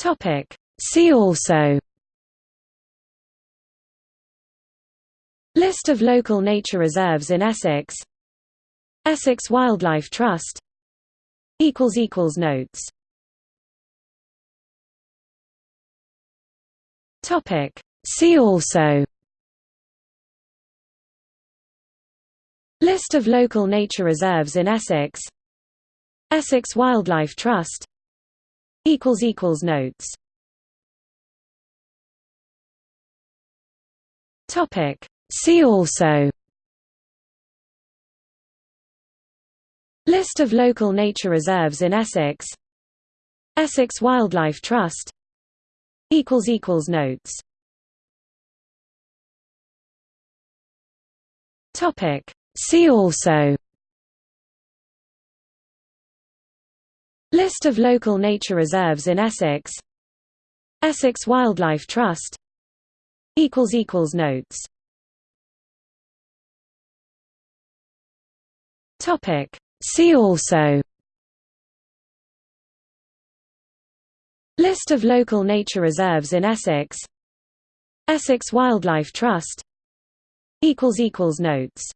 Topic. See also. List of local nature reserves in Essex. Essex Wildlife Trust. Notes. Topic. See also. List of local nature reserves in Essex. Essex Wildlife Trust Notes. See also. List of local nature reserves in Essex. Essex Wildlife Trust. Notes. Topic. See also List of local nature reserves in Essex. Essex Wildlife Trust. Notes. See also. List of local nature reserves in Essex. Essex Wildlife Trust. Notes